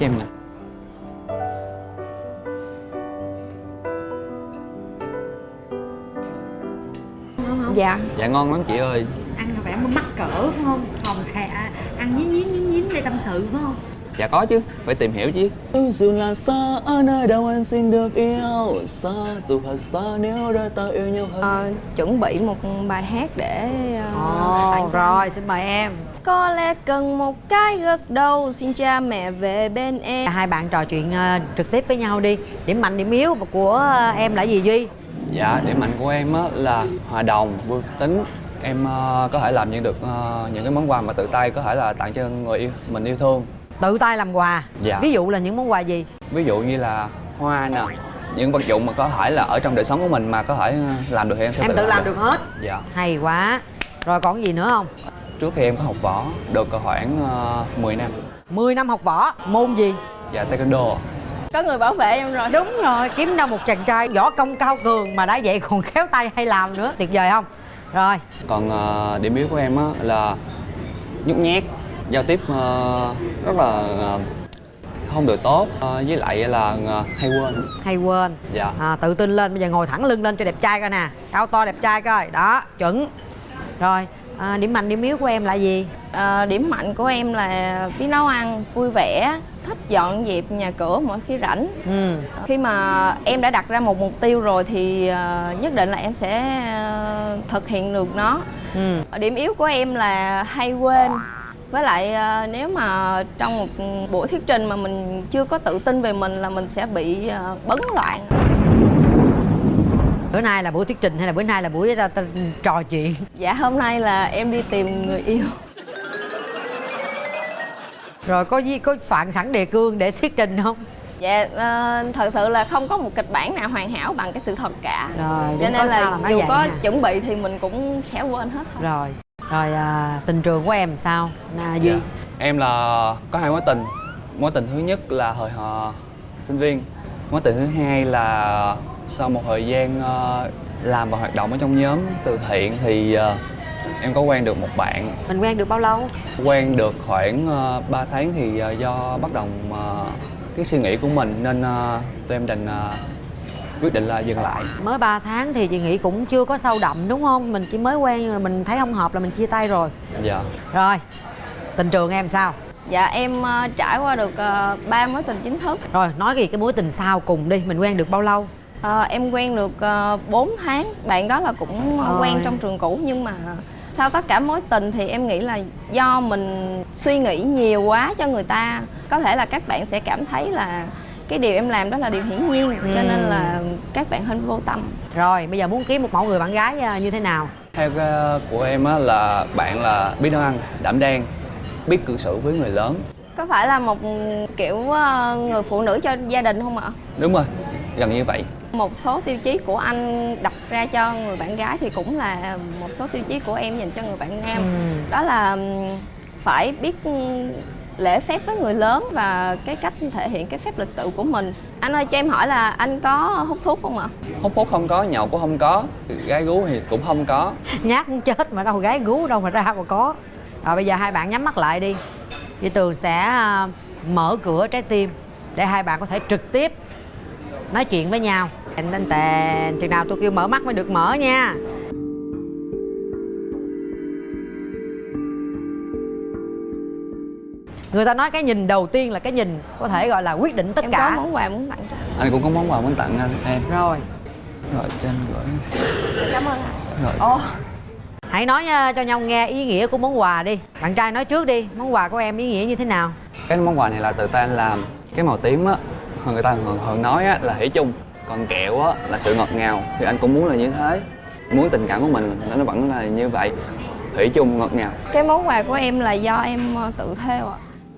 cho em nè không? Dạ. Dạ ngon lắm chị ơi. Ăn là phải mắc cỡ phải không? Còn thà ăn nhín nhín nhín nhín để tâm sự phải không? Dạ có chứ phải tìm hiểu chứ. Dù là xa ở nơi đâu anh xin được yêu. Xa dù thật xa nếu đôi ta yêu nhau hơn. Ờ, Chuẩn bị một bài hát để uh, ồ rồi xin mời em Có lẽ cần một cái gật đầu. Xin cha mẹ về bên em. Hai bạn trò chuyện ờ, trực tiếp với nhau đi. Điểm mạnh điểm yếu của ờ, em là gì duy? Dạ điểm mạnh của em á là hòa đồng vui tính. Em ờ, có thể làm những được những cái món quà mà tự tay có thể là tặng cho người yêu mình yêu thương. Tự tay làm quà? Dạ. ví dụ là những món quà gì? Ví dụ như là hoa nè những vật dụng mà có thể là ở trong đời sống của mình mà có thể làm được thì em sẽ em tự làm được hết? Dạ. Hay quá. Rồi còn gì nữa không trước khi em có học võ được khoảng uh, 10 năm. 10 năm học võ môn gì? Dạ taekwondo. Có người bảo vệ em rồi. Đúng rồi kiếm đâu một chàng trai võ công cao cường mà đã vậy còn khéo tay hay làm nữa tuyệt vời không? Rồi. Còn ờ, điểm yếu của em á là nhút nhát giao tiếp ờ, rất là ờ, không được tốt Ờ, với lại là ờ, hay quên. Hay quên. Dạ. À, tự tin lên bây giờ ngồi thẳng lưng lên cho đẹp trai coi nè. Cao to đẹp trai coi. Đó chuẩn. Rồi à, điểm mạnh điểm yếu của em là gì? Ờ, Điểm mạnh của em là biết nấu ăn, vui vẻ Thích dọn dẹp nhà cửa mỗi khi rảnh. Ừ. Khi mà em đã đặt ra một mục tiêu rồi thì ờ, nhất định là em sẽ thực hiện được nó. Ừ. Điểm yếu của em là hay quên. Với lại nếu mà trong một buổi thuyết trình mà mình chưa có tự tin về mình là mình sẽ bị bấn loạn bữa nay là buổi thuyết trình hay là bữa nay là buổi ta, ta, trò chuyện? Dạ hôm nay là em đi tìm người yêu. Rồi có gì có soạn sẵn đề cương để thuyết trình không? Dạ ờ, thật sự là không có một kịch bản nào hoàn hảo bằng cái sự thật cả. Rồi Cho nên là nói dù vậy có nha. chuẩn bị thì mình cũng sẽ quên hết. Thôi rồi rồi à, tình trường của em sao? Na duy? Dạ. em là có hai mối tình. Mối tình thứ nhất là hồi họ sinh viên. Mối tình thứ hai là sau một thời gian ờ, làm và hoạt động ở trong nhóm từ thiện thì ờ, em có quen được một bạn. Mình quen được bao lâu? Quen được khoảng uh, 3 tháng thì ờ, do bất đồng ờ, cái suy nghĩ của mình nên ờ, tụi em định ờ, quyết định là dừng lại. Mới 3 tháng thì chị nghĩ cũng chưa có sâu đậm đúng không? Mình chỉ mới quen nhưng mà mình thấy không hợp là mình chia tay rồi. Dạ. Rồi tình trường em sao? Dạ em ờ, trải qua được ờ, ba mối tình chính thức. Rồi nói về cái mối tình sau cùng đi mình quen được bao lâu Ờ, Em quen được uh, 4 tháng. Bạn đó là cũng ờ, Ôi. quen trong trường cũ Nhưng mà sau tất cả mối tình thì em nghĩ là do mình suy nghĩ nhiều quá cho người ta Có thể là các bạn sẽ cảm thấy là cái điều em làm đó là điều hiển nhiên Cho nên là các bạn hơi vô tâm. Rồi bây giờ muốn kiếm một mẫu người bạn gái à, như thế nào? Theo ờ, của em á là bạn là biết nấu ăn đảm đang biết cư xử với người lớn. Có phải là một kiểu ờ, người phụ nữ cho gia đình không ạ? đúng rồi gần như vậy Một số tiêu chí của anh đặt ra cho người bạn gái thì cũng là một số tiêu chí của em dành cho người bạn nam. Ừ. Đó là phải biết lễ phép với người lớn và cái cách thể hiện cái phép lịch sự của mình. Anh ơi cho em hỏi là anh có hút thuốc không ạ? hút hút không có nhậu cũng không có gái gú thì cũng không có. Nhát muốn chết mà đâu gái gú đâu mà ra mà có. Rồi bây giờ hai bạn nhắm mắt lại đi. Chị tường sẽ à, mở cửa trái tim để hai bạn có thể trực tiếp nói chuyện với nhau tèn tèn tèn chừng nào tôi kêu mở mắt mới được mở nha. Người ta nói cái nhìn đầu tiên là cái nhìn có thể gọi là quyết định tất em cả. có món quà muốn tặng cho anh? Anh cũng có món quà muốn tặng anh em. Rồi. Gọi trên gửi. Cảm ơn anh rồi. Ồ, hãy nói nha, cho nhau nghe ý nghĩa của món quà đi. Bạn trai nói trước đi món quà của em ý nghĩa như thế nào? Cái món quà này là tự tay anh làm. Cái màu tím á người ta thường thường nói á là thủy chung còn kẹo á là sự ngọt ngào thì anh cũng muốn là như thế. Muốn tình cảm của mình nó vẫn là như vậy thủy chung ngọt ngào. Cái món quà của em là do em ờ, tự theo ạ.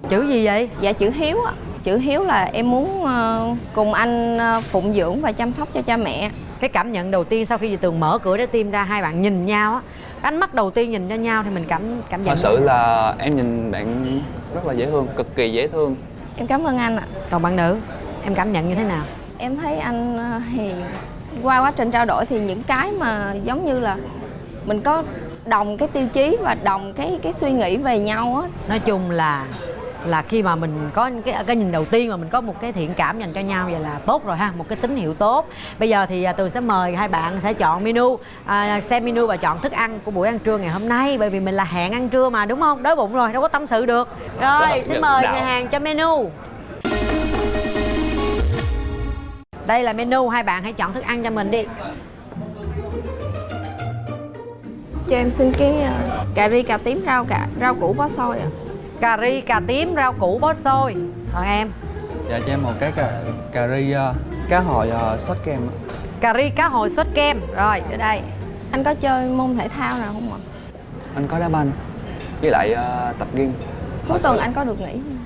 Chữ gì vậy? Dạ chữ hiếu ạ. Chữ hiếu là em muốn ờ, cùng anh ờ, phụng dưỡng và chăm sóc cho cha mẹ. Cái cảm nhận đầu tiên sau khi chị tường mở cửa trái tim ra hai bạn nhìn nhau á ánh mắt đầu tiên nhìn cho nhau thì mình cảm cảm nhận thật sự là em nhìn bạn rất là dễ thương cực kỳ dễ thương. Em cảm ơn anh ạ. Còn bạn nữ em cảm nhận như thế nào Em thấy anh ờ, hiền Qua quá trình trao đổi thì những cái mà giống như là Mình có đồng cái tiêu chí và đồng cái cái suy nghĩ về nhau á. Nói chung là là khi mà mình có cái cái nhìn đầu tiên mà mình có một cái thiện cảm dành cho nhau vậy là tốt rồi ha một cái tín hiệu tốt. Bây giờ thì à, tường sẽ mời hai bạn sẽ chọn menu à, xem menu và chọn thức ăn của buổi ăn trưa ngày hôm nay bởi vì mình là hẹn ăn trưa mà đúng không? Đói bụng rồi đâu có tâm sự được. Rồi xin mời nhà hàng cho menu đây là menu hai bạn hãy chọn thức ăn cho mình đi. Cho em xin cái ờ, cà ri cà tím rau cà rau củ bó xôi ạ. Cà ri cà tím rau củ bó xôi. Còn em. Dạ cho em một cái cà, cà ri uh, cá hồi uh, sốt kem ạ. cà ri cá hồi sốt kem. Rồi ở đây. Anh có chơi môn thể thao nào không ạ? Anh có đá banh với lại uh, tập gym. Cuối tuần anh có được nghỉ không?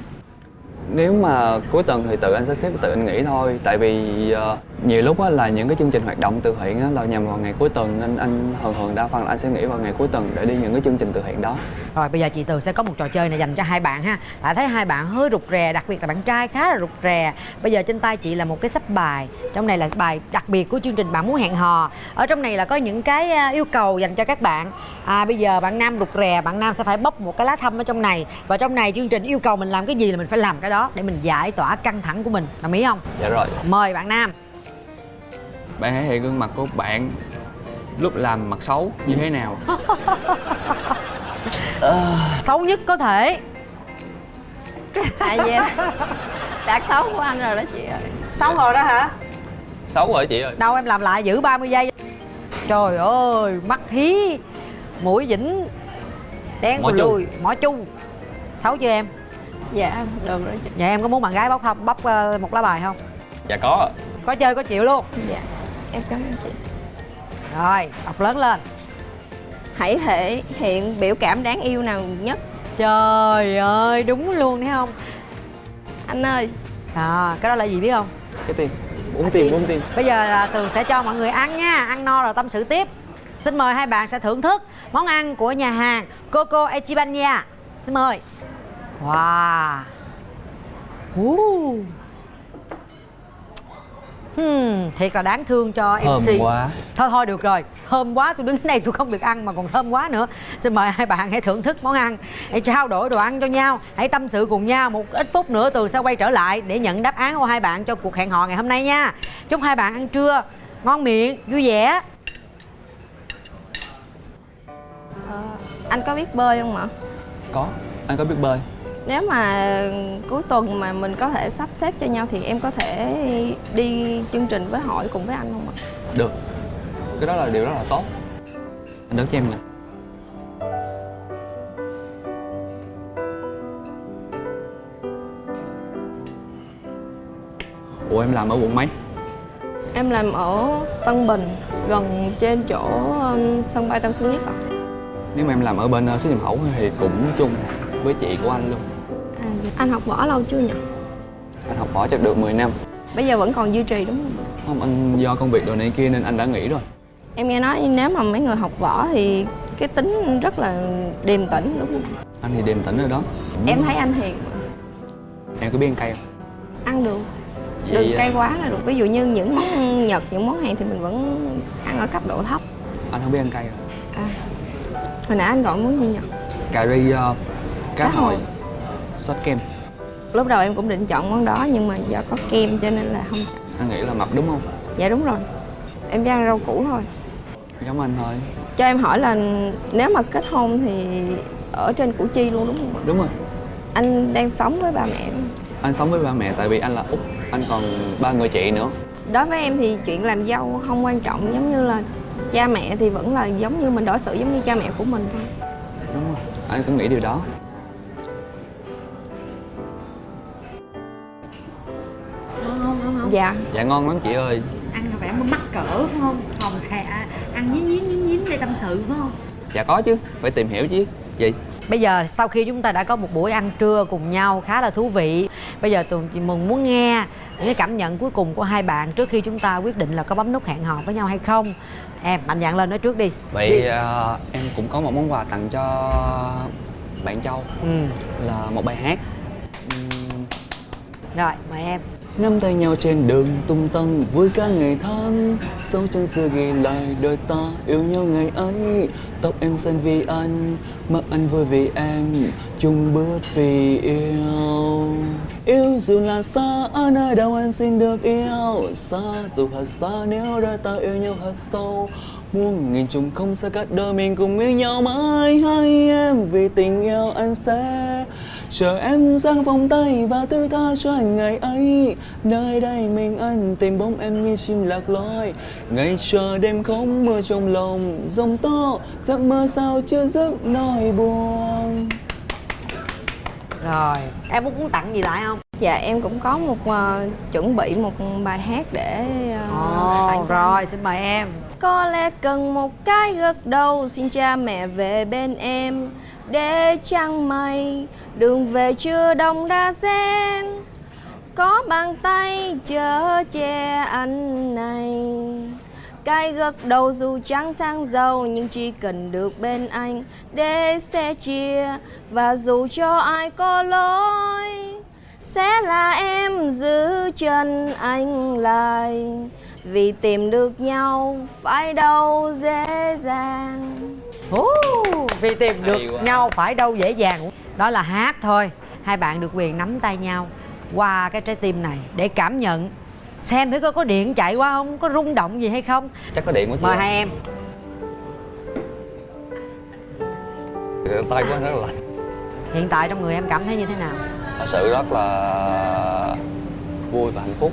Nếu mà cuối tuần thì tự anh sắp xếp tự anh nghỉ thôi. Tại vì ờ, nhiều lúc á là những cái chương trình hoạt động từ thiện á là nhằm vào ngày cuối tuần nên anh thường thường đa phần là anh sẽ nghỉ vào ngày cuối tuần để đi những cái chương trình từ thiện đó. Rồi bây giờ chị Tường sẽ có một trò chơi này dành cho hai bạn ha. Tại thấy hai bạn hơi rụt rè, đặc biệt là bạn trai khá là rụt rè. Bây giờ trên tay chị là một cái sắp bài. Trong này là bài đặc biệt của chương trình Bạn Muốn Hẹn Hò. Ở trong này là có những cái à, yêu cầu dành cho các bạn. À, Bây giờ bạn nam rụt rè, bạn nam sẽ phải bóc một cái lá thăm ở trong này. Và trong này chương trình yêu cầu mình làm cái gì là mình phải làm cái đó Để mình giải tỏa căng thẳng của mình, đồng ý không? dạ rồi. Mời bạn nam bạn hãy hiện gương mặt của bạn lúc làm mặt xấu như thế nào. Xấu nhất có thể. À yeah đạt xấu của anh rồi đó chị ơi. Xấu rồi đó hả? xấu rồi chị ơi. Đâu em làm lại giữ 30 giây. Trời ơi mắt hí Mũi dĩnh Đen Mỏ cù chu. lùi Mỏ chu. Xấu chưa em? Dạ được rồi chị. Dạ em có muốn bạn gái bóc không bóc ờ, một lá bài không dạ có. Có chơi có chịu luôn. Dạ em cảm ơn chị. Rồi đọc lớn lên. Hãy thể hiện biểu cảm đáng yêu nào nhất. Trời ơi đúng luôn thấy không? Anh ơi. À, Cái đó là gì biết không? Cái tiền. Bốn tiền bốn tiền. Bây giờ là Tường sẽ cho mọi người ăn nha. Ăn no rồi tâm sự tiếp. Xin mời hai bạn sẽ thưởng thức món ăn của nhà hàng Coco Echibanya Xin mời. Wow. Uh. Hmm, Thiệt là đáng thương cho thơm MC quá. Thôi thôi được rồi. Thơm quá tôi đứng đây tôi không được ăn mà còn thơm quá nữa. Xin mời hai bạn hãy thưởng thức món ăn. Hãy trao đổi đồ ăn cho nhau. Hãy tâm sự cùng nhau Một ít phút nữa Tường sẽ quay trở lại Để nhận đáp án của hai bạn cho cuộc hẹn hò ngày hôm nay nha. Chúc hai bạn ăn trưa Ngon miệng, vui vẻ. Ờ, anh có biết bơi không ạ? Có anh có biết bơi nếu mà cuối tuần mà mình có thể sắp xếp cho nhau thì em có thể đi chương trình với hỏi cùng với anh không ạ? Được. Cái đó là điều rất là tốt. Anh đỡ cho em nè. Ủa em làm ở quận mấy? Em làm ở Tân Bình gần trên chỗ um, sân bay Tân Sơn Nhất ạ. Nếu mà em làm ở bên uh, xuất nhập khẩu thì cũng chung với chị của anh luôn. À, dạ. anh học võ lâu chưa nhỉ? Anh học võ chắc được 10 năm. Bây giờ vẫn còn duy trì đúng không? Không anh do công việc đồ này kia nên anh đã nghỉ rồi. Em nghe nói nếu mà mấy người học võ thì cái tính rất là điềm tĩnh đúng không? Anh thì điềm tĩnh rồi đó. Em thấy anh hiền em có biết ăn cay không? ăn được. Vậy, đừng uh, cay quá là được. Ví dụ như những món nhật những món hàng thì mình vẫn ăn ở cấp độ thấp. Anh không biết ăn cay rồi. À. hồi nãy anh gọi món gì nhỉ? Cà ri uh, cá Cá hồi. sốt kem. Lúc đầu em cũng định chọn món đó nhưng mà do có kem cho nên là không chọn. Anh nghĩ là mập đúng không? Dạ đúng rồi. Em chỉ ăn rau củ thôi. Giống anh thôi. Cho em hỏi là nếu mà kết hôn thì ở trên củ chi luôn đúng không đúng rồi. Anh đang sống với ba mẹ đúng không? anh sống với ba mẹ tại vì anh là út anh còn ba người chị nữa. Đối với em thì chuyện làm dâu không quan trọng giống như là cha mẹ thì vẫn là giống như mình đối xử giống như cha mẹ của mình thôi. Đúng rồi. Anh cũng nghĩ điều đó dạ. Dạ ngon lắm chị ơi. Ăn là vẻ mắc cỡ phải không? Hòm thè ăn nhín nhín nhín nhín để tâm sự phải không? Dạ có chứ. Phải tìm hiểu chứ. Chị Bây giờ sau khi chúng ta đã có một buổi ăn trưa cùng nhau khá là thú vị Bây giờ Tường chị mừng muốn nghe những cái cảm nhận cuối cùng của hai bạn trước khi chúng ta quyết định là có bấm nút hẹn hò với nhau hay không. Em mạnh dạn lên nói trước đi. Vậy à, em cũng có một món quà tặng cho bạn châu. Ừ. là một bài hát rồi mời em. Nắm tay nhau trên đường tung tăng vui cả ngày tháng. Sâu chân xưa ghi lại đời ta yêu nhau ngày ấy. Tóc em xanh vì anh, mắt anh vui vì em. Chung bước vì yêu. Yêu dù là xa ở nơi đâu anh xin được yêu. Xa dù thật xa nếu đời ta yêu nhau thật sâu. Muôn nghìn trùng không xa cách đôi mình cùng yêu nhau mãi. Hai em vì tình yêu anh sẽ Chờ em giang vòng tay và thứ tha cho anh ngày ấy. Nơi đây mình anh tìm bóng em như chim lạc lối Ngày chờ đêm không mưa trong lòng Dòng to giấc mơ sao chưa dứt nỗi buồn. Rồi em muốn muốn tặng gì lại không? Dạ em cũng có một ờ, chuẩn bị một bài hát để tặng cho rồi xin mời em. Có lẽ cần một cái gật đầu Xin cha mẹ về bên em để trăng mây, Đường về chưa đông đa sen. Có bàn tay chở che anh này. Cái gật đầu dù trắng sang giàu Nhưng chỉ cần được bên anh Để sẻ chia. Và dù cho ai có lỗi, sẽ là em giữ chân anh lại. Vì tìm được nhau phải đâu dễ dàng. Ú, vì tìm được quá. nhau phải đâu dễ dàng. Đó là hát thôi. Hai bạn được quyền nắm tay nhau qua cái trái tim này để cảm nhận xem thử coi có điện chạy qua không có rung động gì hay không. Chắc có điện quá chị mời hai em. Tay của anh rất là lạnh. Hiện tại trong người em cảm thấy như thế nào? Thật sự rất là vui và hạnh phúc.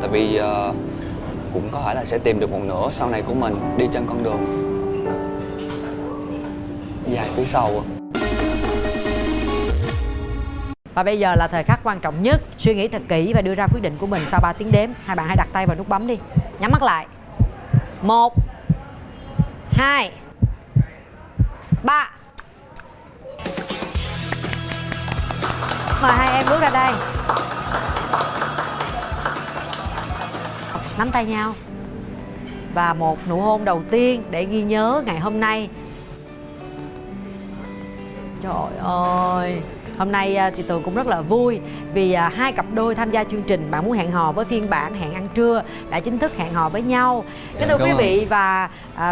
Tại vì ờ, cũng có thể là sẽ tìm được một nửa sau này của mình đi trên con đường dài phía sau. Và bây giờ là thời khắc quan trọng nhất. Suy nghĩ thật kỹ và đưa ra quyết định của mình sau 3 tiếng đếm. Hai bạn hãy đặt tay vào nút bấm đi. Nhắm mắt lại. Một, hai, ba. Mời hai em bước ra đây. Nắm tay nhau. Và một nụ hôn đầu tiên để ghi nhớ ngày hôm nay. Trời ơi. Hôm nay à, thì Tường cũng rất là vui Vì à, hai cặp đôi tham gia chương trình Bạn muốn hẹn hò với phiên bản hẹn ăn trưa Đã chính thức hẹn hò với nhau. Kính thưa cảm quý vị và à,